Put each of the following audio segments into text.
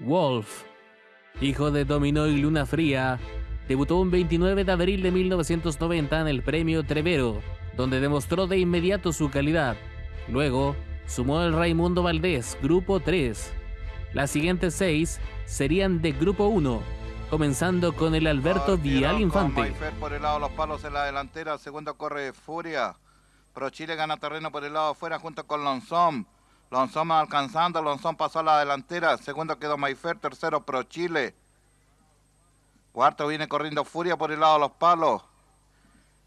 Wolf, hijo de Dominó y Luna Fría, debutó un 29 de abril de 1990 en el premio Trevero, donde demostró de inmediato su calidad. Luego, sumó el Raimundo Valdés, Grupo 3. Las siguientes seis serían de Grupo 1, comenzando con el Alberto Vial Infante. por el lado de los palos en la delantera, segundo corre Furia. Pro Chile gana terreno por el lado afuera junto con Lonzón. Lonzón alcanzando, Lonzón pasó a la delantera, segundo quedó Maifer, tercero Pro Chile. Cuarto viene corriendo Furia por el lado de los palos.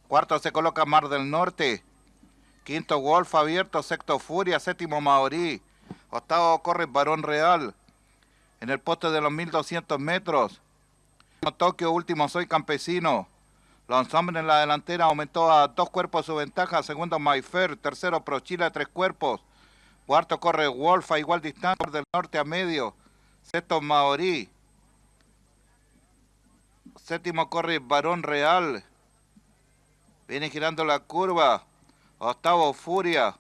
Cuarto se coloca Mar del Norte. Quinto Wolf abierto, sexto Furia, séptimo Maorí. Octavo corre Barón Real. En el poste de los 1200 metros. Tokio, último Soy Campesino. Lonzón en la delantera aumentó a dos cuerpos su ventaja. Segundo Mayfair. Tercero Pro Chile, tres cuerpos. Cuarto corre Wolf a igual distancia del norte a medio. Sexto Maorí. Séptimo corre Barón Real. Viene girando la curva. Octavo Furia.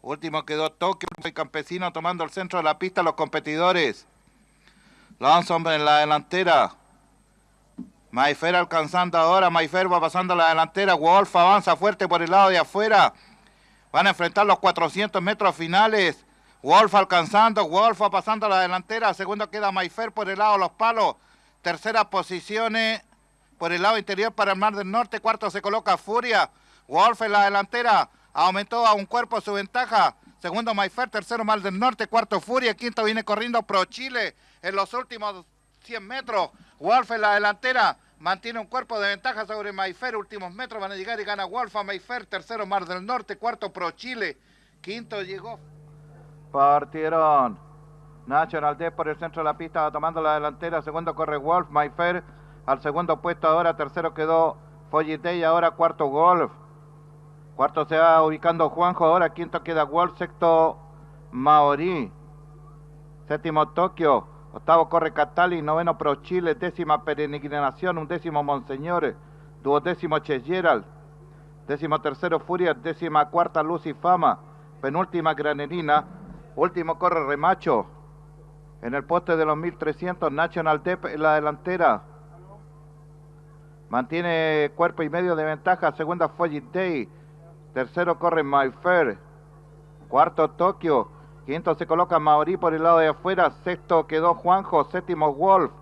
Último quedó Tokio, el campesino tomando el centro de la pista los competidores. Lonson en la delantera. Mayfer alcanzando ahora, Mayfer va pasando a la delantera, Wolf avanza fuerte por el lado de afuera. Van a enfrentar los 400 metros finales. Wolf alcanzando, Wolf pasando a la delantera, segundo queda Mayfer por el lado de los palos. Tercera posiciones por el lado interior para el Mar del Norte, cuarto se coloca Furia. Wolf en la delantera, aumentó a un cuerpo su ventaja. Segundo Mayfer, tercero Mar del Norte, cuarto Furia, quinto viene corriendo Pro Chile en los últimos 100 metros. Wolf en la delantera. Mantiene un cuerpo de ventaja sobre Mayfer. Últimos metros van a llegar y gana Wolf a Mayfer. Tercero Mar del Norte. Cuarto Pro Chile. Quinto llegó. Partieron. National D por el centro de la pista va tomando la delantera. Segundo corre Wolf. Mayfer al segundo puesto ahora. Tercero quedó Follitey. Ahora cuarto Wolf. Cuarto se va ubicando Juanjo. Ahora quinto queda Wolf. Sexto Maori. Séptimo Tokio. Octavo corre Catali, noveno Pro Chile, décima Peregrinación, un décimo Monseñor, duodécimo Che décimo tercero Furia, décima cuarta Luz y Fama, penúltima Granerina, último corre Remacho. En el poste de los 1300, National Dep en la delantera. Mantiene cuerpo y medio de ventaja, segunda Folly Day, tercero corre Mayfair, cuarto Tokio, Quinto se coloca Mauri por el lado de afuera. Sexto quedó Juanjo. Séptimo Wolf.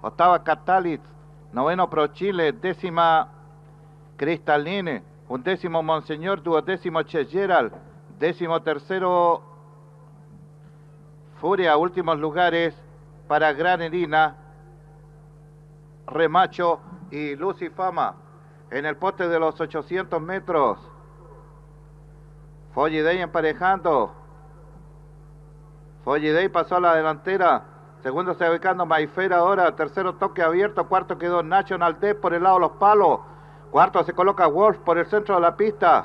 Octava Catalit. Noveno Pro Chile. Décima Cristaline. décimo Monseñor. Duodécimo Che Gerald. Décimo tercero Furia. Últimos lugares para Gran Erina. Remacho y Lucifama. En el poste de los 800 metros. Follidey emparejando. Day pasó a la delantera. Segundo se ubicando Mayfer ahora. Tercero toque abierto. Cuarto quedó National D por el lado de los palos. Cuarto se coloca Wolf por el centro de la pista.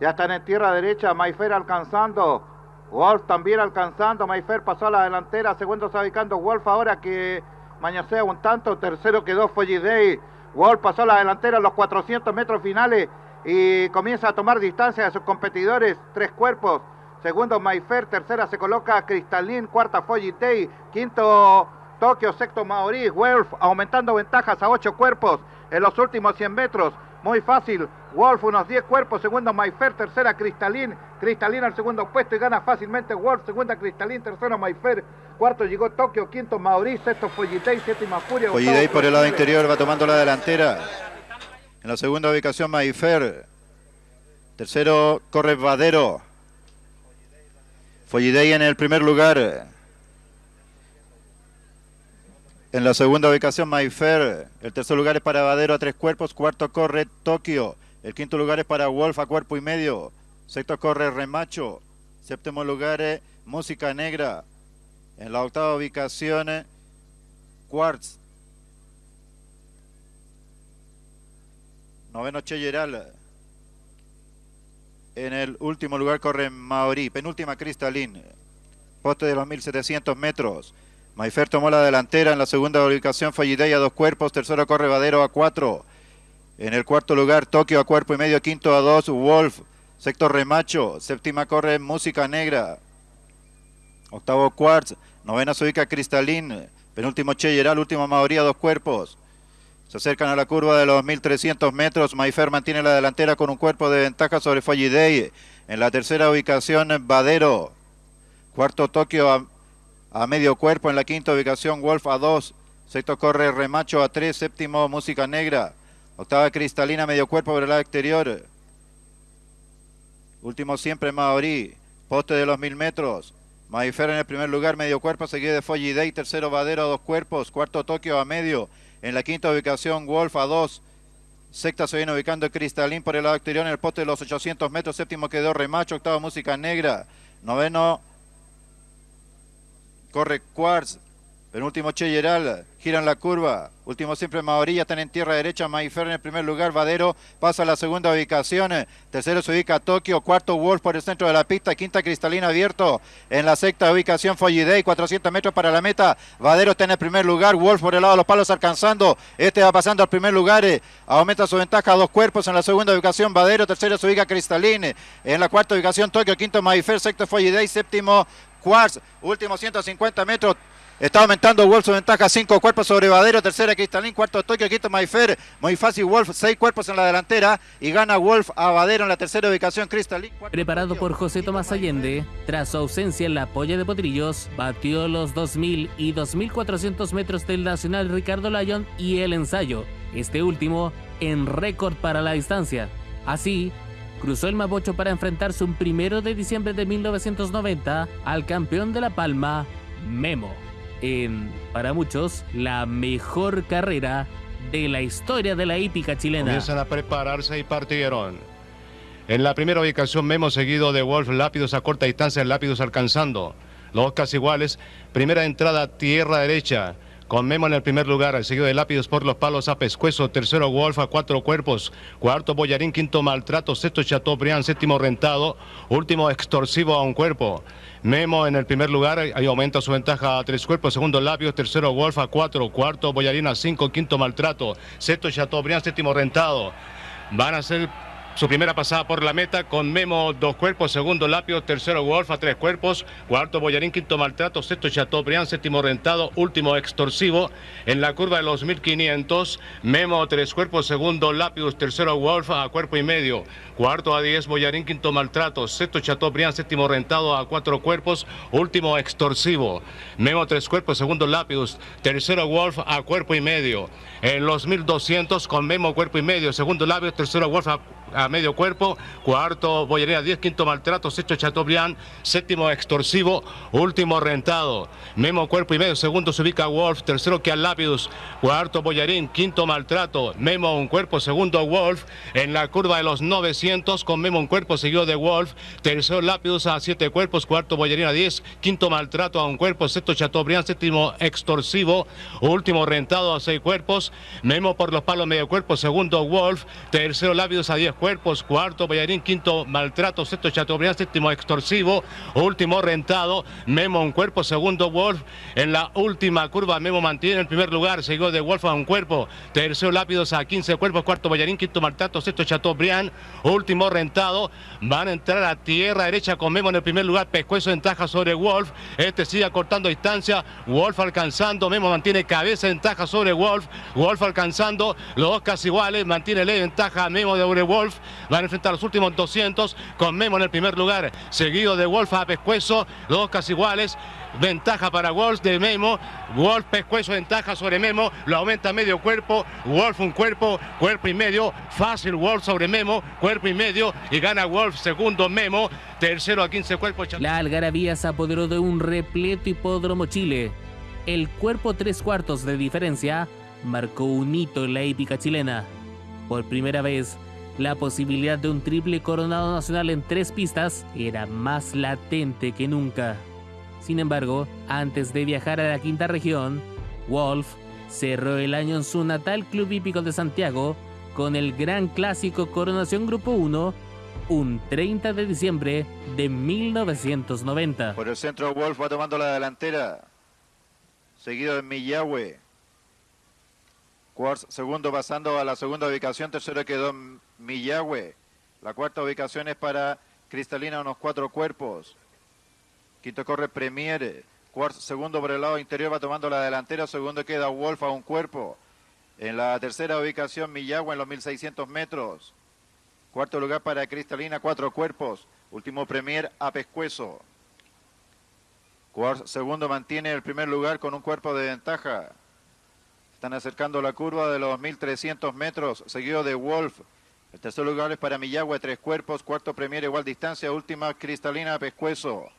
Ya están en tierra derecha. Mayfer alcanzando. Wolf también alcanzando. Mayfer pasó a la delantera. Segundo se ubicando Wolf ahora que mañosea un tanto. Tercero quedó Day. Wolf pasó a la delantera a los 400 metros finales y comienza a tomar distancia de sus competidores. Tres cuerpos. Segundo, Mayfer. Tercera se coloca Cristalín. Cuarta, Follitei. Quinto, Tokio. Sexto, Maori. Wolf aumentando ventajas a ocho cuerpos en los últimos 100 metros. Muy fácil. Wolf unos 10 cuerpos. Segundo, Mayfer. Tercera, Cristalín. Cristalín al segundo puesto y gana fácilmente Wolf. Segunda, Cristalín. Tercero, Mayfer. Cuarto llegó Tokio. Quinto, Maori. Sexto, Follitei. Séptima, Furia. Follitei por el lado interior va tomando la delantera. En la segunda ubicación, Mayfer. Tercero, corre Vadero. Follidey en el primer lugar. En la segunda ubicación, Mayfair. El tercer lugar es para Vadero a tres cuerpos. Cuarto corre Tokio. El quinto lugar es para Wolf a cuerpo y medio. Sexto corre Remacho. Séptimo lugar es Música Negra. En la octava ubicación, Quartz. Noveno Cheyeral. En el último lugar corre Maori, penúltima Cristalín, poste de los 1700 metros. Maifer tomó la delantera en la segunda ubicación, Fallidey a dos cuerpos, tercero corre Vadero a cuatro. En el cuarto lugar, Tokio a cuerpo y medio, quinto a dos, Wolf, sexto Remacho, séptima corre Música Negra. Octavo Quartz. Novena se ubica Cristalín. Penúltimo Cheyeral, última mayoría, dos cuerpos. Se acercan a la curva de los 1300 metros. Maifer mantiene la delantera con un cuerpo de ventaja sobre Folliday. En la tercera ubicación, Vadero. Cuarto Tokio a, medio cuerpo. En la quinta ubicación, Wolf a dos. Sexto corre Remacho a tres. Séptimo, Música Negra. Octava Cristalina, medio cuerpo por el lado exterior. Último siempre Maorí. Poste de los mil metros. Maifer en el primer lugar, medio cuerpo, seguido de Folly Day, tercero Vadero a dos cuerpos, cuarto Tokio a medio, en la quinta ubicación Wolf a dos, sexta se viene ubicando Cristalín por el lado exterior en el poste de los 800 metros, séptimo quedó Remacho, octavo Música Negra, noveno corre Quartz, Penúltimo Cheyeral, giran la curva. Último siempre Maorilla, están en tierra derecha. Maifer en el primer lugar. Vadero pasa a la segunda ubicación. Tercero se ubica Tokio. Cuarto Wolf por el centro de la pista. Quinta Cristalina abierto. En la sexta ubicación Folliday. 400 metros para la meta. Vadero está en el primer lugar. Wolf por el lado de los palos alcanzando. Este va pasando al primer lugar. Aumenta su ventaja a dos cuerpos. En la segunda ubicación Vadero. Tercero se ubica Cristalina. En la cuarta ubicación Tokio. Quinto Maifer. Sexto Folliday. Séptimo Quartz. Último 150 metros. Está aumentando Wolf su ventaja, cinco cuerpos sobre Vadero, tercera Cristalín, cuarto Tokio, quinto Mayfer, muy fácil Wolf, seis cuerpos en la delantera y gana Wolf a Vadero en la tercera ubicación Cristalín. Preparado por José Tomás Allende, tras su ausencia en la polla de Potrillos, batió los 2.000 y 2.400 metros del Nacional Ricardo Lyon y el ensayo, este último en récord para la distancia. Así, cruzó el Mapocho para enfrentarse un primero de diciembre de 1990 al campeón de La Palma, Memo en, para muchos, la mejor carrera de la historia de la hípica chilena. Comienzan a prepararse y partieron. En la primera ubicación, Memo seguido de Wolf, Lápidos a corta distancia, Lápidos alcanzando. Los casi iguales. Primera entrada, tierra derecha con Memo en el primer lugar, seguido de Lápidos por los palos a Pescuezo, tercero Wolf a cuatro cuerpos, cuarto Boyarín, quinto Maltrato, sexto Chateaubriand, séptimo Rentado, último Extorsivo a un cuerpo. Memo en el primer lugar, ahí aumenta su ventaja a tres cuerpos, segundo Lápidos, tercero Wolf a cuatro, cuarto Boyarín a cinco, quinto Maltrato, sexto Chateaubriand, séptimo Rentado. Van a ser su primera pasada por la meta con Memo dos cuerpos, segundo Lapio, tercero Wolf a tres cuerpos, cuarto Boyarín, quinto Maltrato, sexto Chateaubriand, séptimo Rentado, último Extorsivo. En la curva de los 1500, Memo tres cuerpos, segundo Lapius, tercero Wolf a cuerpo y medio, cuarto a 10 Boyarín, quinto Maltrato, sexto Chateaubriand, séptimo Rentado a cuatro cuerpos, último Extorsivo. Memo tres cuerpos, segundo Lapius, tercero Wolf a cuerpo y medio. En los 1200 con Memo cuerpo y medio, segundo Lapius, tercero Wolf a a medio cuerpo, cuarto Boyería 10, quinto maltrato, sexto Chateaubriand, séptimo extorsivo, último rentado, Memo cuerpo y medio, segundo se ubica Wolf, tercero que Lápidus, cuarto Boyarín, quinto maltrato, Memo un cuerpo, segundo Wolf, en la curva de los 900 con Memo un cuerpo seguido de Wolf, tercero Lápidus a siete cuerpos, cuarto Boyarín a 10, quinto maltrato a un cuerpo, sexto Chateaubriand, séptimo extorsivo, último rentado a seis cuerpos, Memo por los palos medio cuerpo, segundo Wolf, tercero Lápidus a 10 cuerpos, cuarto Bayarín, quinto maltrato, sexto Chateaubriand, séptimo extorsivo, último rentado, Memo un cuerpo, segundo Wolf, en la última curva Memo mantiene el primer lugar, seguido de Wolf a un cuerpo, tercero Lápidos a 15 cuerpos, cuarto Bayarín, quinto maltrato, sexto Chateaubriand, último rentado, van a entrar a tierra derecha con Memo en el primer lugar, Pescuezo ventaja sobre Wolf, este sigue cortando distancia, Wolf alcanzando, Memo mantiene cabeza ventaja sobre Wolf, Wolf alcanzando, los dos casi iguales, mantiene ley ventaja Memo de Wolf, van a enfrentar los últimos 200 con Memo en el primer lugar, seguido de Wolf a Pescuezo, dos casi iguales. Ventaja para Wolf de Memo. Wolf Pescuezo ventaja sobre Memo. Lo aumenta medio cuerpo. Wolf un cuerpo, cuerpo y medio. Fácil Wolf sobre Memo, cuerpo y medio. Y gana Wolf segundo Memo. Tercero a 15 cuerpos. La algarabía se apoderó de un repleto hipódromo Chile. El cuerpo tres cuartos de diferencia marcó un hito en la épica chilena. Por primera vez, la posibilidad de un triple coronado nacional en tres pistas era más latente que nunca. Sin embargo, antes de viajar a la quinta región, Wolf cerró el año en su natal Club Hípico de Santiago con el gran clásico Coronación Grupo 1 un 30 de diciembre de 1990. Por el centro Wolf va tomando la delantera, seguido de Millahue. Quartz segundo pasando a la segunda ubicación, tercero quedó Millahue. La cuarta ubicación es para Cristalina, unos cuatro cuerpos. Quinto corre Premier. Cuarto, segundo por el lado interior va tomando la delantera. Segundo queda Wolf a un cuerpo. En la tercera ubicación Millagua en los 1600 metros. Cuarto lugar para Cristalina, cuatro cuerpos. Último Premier a Pescuezo. segundo mantiene el primer lugar con un cuerpo de ventaja. Están acercando la curva de los 1300 metros, seguido de Wolf. El tercer lugar es para Millagua, tres cuerpos. Cuarto Premier igual distancia. Última Cristalina Pescuezo.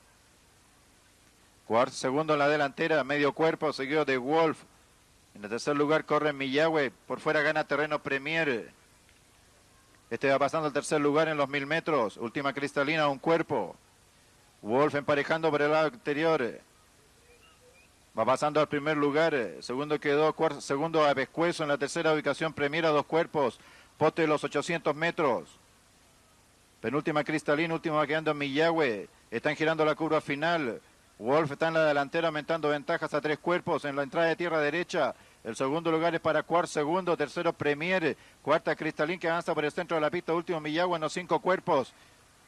Cuarto, segundo en la delantera, medio cuerpo, seguido de Wolf. En el tercer lugar corre Millagüe. Por fuera gana terreno Premier. Este va pasando al tercer lugar en los mil metros. Última cristalina, un cuerpo. Wolf emparejando por el lado exterior. Va pasando al primer lugar. Segundo quedó, segundo a Pescuezo en la tercera ubicación. Premier a dos cuerpos. Pote los 800 metros. Penúltima cristalina, última quedando en Millagüe. Están girando la curva final. Wolf está en la delantera aumentando ventajas a tres cuerpos en la entrada de tierra derecha. El segundo lugar es para Cuart, segundo, tercero Premier, cuarta Cristalín que avanza por el centro de la pista, último Millagua en los cinco cuerpos.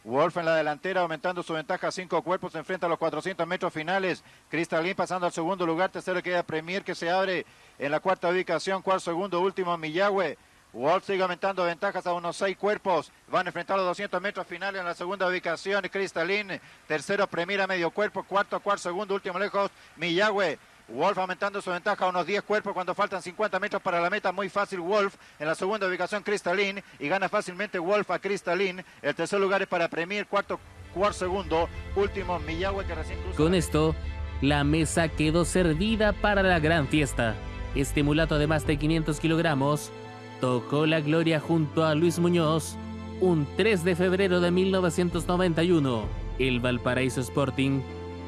Wolf en la delantera aumentando su ventaja a cinco cuerpos, enfrenta a los 400 metros finales. Cristalín pasando al segundo lugar, tercero queda Premier que se abre en la cuarta ubicación, cuarto segundo, último Millagüe. Wolf sigue aumentando ventajas a unos seis cuerpos. Van a enfrentar los 200 metros finales en la segunda ubicación. Cristalín, tercero Premier a medio cuerpo, cuarto, cuarto, segundo, último lejos. Millagüe. Wolf aumentando su ventaja a unos 10 cuerpos cuando faltan 50 metros para la meta. Muy fácil Wolf en la segunda ubicación Cristalín y gana fácilmente Wolf a Cristalín. El tercer lugar es para Premier, cuarto, cuarto segundo, último Millagüe que recién. Con esto, la mesa quedó servida para la gran fiesta. Este mulato de más de 500 kilogramos tocó la gloria junto a Luis Muñoz un 3 de febrero de 1991. El Valparaíso Sporting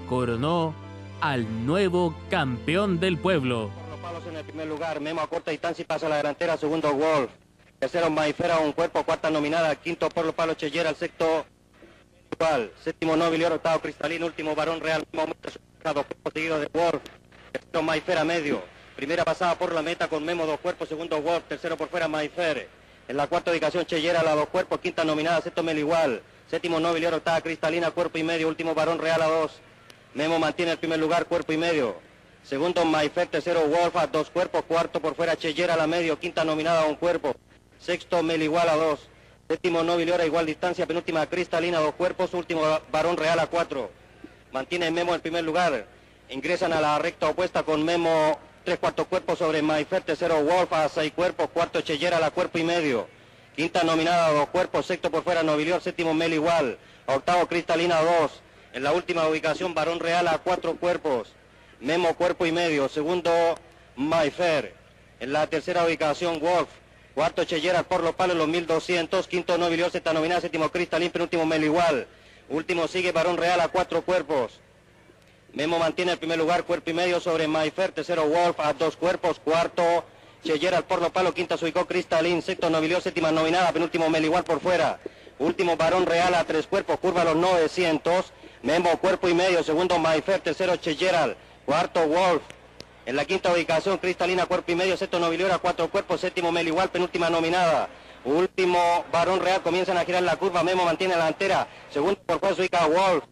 coronó al nuevo campeón del pueblo. Los palos en el primer lugar, Memo a corta distancia y pasa a la delantera, segundo Wolf. Tercero Maifera, un cuerpo, cuarta nominada, quinto por los palos Chellera, el sexto igual, séptimo Novilio, octavo Cristalino, último Varón Real, momento dos seguido de Wolf, tercero Maifera medio, Primera pasada por la meta con Memo, dos cuerpos. Segundo Wolf, tercero por fuera Maifer. En la cuarta ubicación Chellera, la dos cuerpos. Quinta nominada, sexto igual. Séptimo Nobilior, octava Cristalina, cuerpo y medio. Último Varón Real a dos. Memo mantiene el primer lugar, cuerpo y medio. Segundo Maifer, tercero Wolf a dos cuerpos. Cuarto por fuera Chellera, la medio. Quinta nominada a un cuerpo. Sexto igual a dos. Séptimo Nobilior a igual distancia. Penúltima Cristalina, dos cuerpos. Último Varón Real a cuatro. Mantiene Memo en primer lugar. Ingresan a la recta opuesta con Memo tres cuartos cuerpos sobre Maifer, tercero Wolf a seis cuerpos, cuarto Chellera a la cuerpo y medio. Quinta nominada a dos cuerpos, sexto por fuera Nobilior, séptimo Mel igual, octavo Cristalina dos. En la última ubicación Barón Real a cuatro cuerpos, Memo cuerpo y medio, segundo Maifer. En la tercera ubicación Wolf, cuarto Chellera por los palos los 1200, quinto Nobilior, sexta nominada, séptimo Cristalín, penúltimo Mel igual. Último sigue Barón Real a cuatro cuerpos. Memo mantiene el primer lugar, cuerpo y medio sobre Mayfer, tercero Wolf a dos cuerpos, cuarto Chellera al porno palo, quinta se ubicó Cristalín, sexto Novilio, séptima nominada, penúltimo Meligual por fuera, último Barón Real a tres cuerpos, curva a los 900, Memo cuerpo y medio, segundo Mayfer, tercero Cheyeral, cuarto Wolf, en la quinta ubicación Cristalina cuerpo y medio, sexto Novilio a cuatro cuerpos, séptimo Meligual, penúltima nominada, último Barón Real, comienzan a girar la curva, Memo mantiene la delantera, segundo por se ubica Wolf,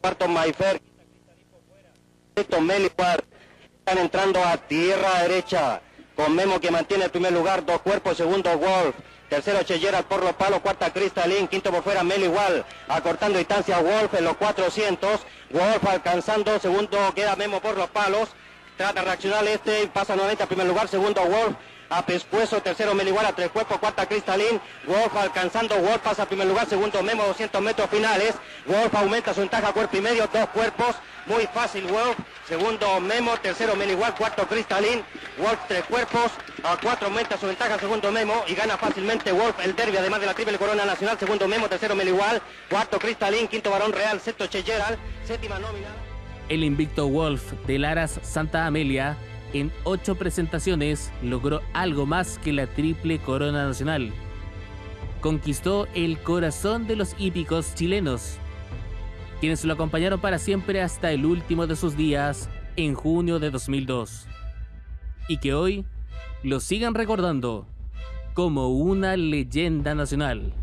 cuarto Mayfer, sexto Melipar, están entrando a tierra derecha, con Memo que mantiene el primer lugar, dos cuerpos, segundo Wolf, tercero Chellera por los palos, cuarta Cristalín, quinto por fuera Mel igual, acortando distancia Wolf en los 400, Wolf alcanzando, segundo queda Memo por los palos, trata de reaccionar este, pasa nuevamente al primer lugar, segundo Wolf, a Pescuezo, tercero Meligual a tres cuerpos, cuarta Cristalín, Wolf alcanzando, Wolf pasa a primer lugar, segundo Memo, 200 metros finales, Wolf aumenta su ventaja, cuerpo y medio, dos cuerpos, muy fácil Wolf, segundo Memo, tercero Meligual, cuarto Cristalín, Wolf tres cuerpos, a cuatro aumenta su ventaja, segundo Memo. Y gana fácilmente Wolf el derby, además de la triple corona nacional, segundo Memo, tercero Meligual, cuarto Cristalín, quinto Barón Real, sexto Cheyeral, séptima nómina. El invicto Wolf de Laras Santa Amelia en ocho presentaciones logró algo más que la triple corona nacional. Conquistó el corazón de los hípicos chilenos, quienes lo acompañaron para siempre hasta el último de sus días en junio de 2002, y que hoy lo sigan recordando como una leyenda nacional.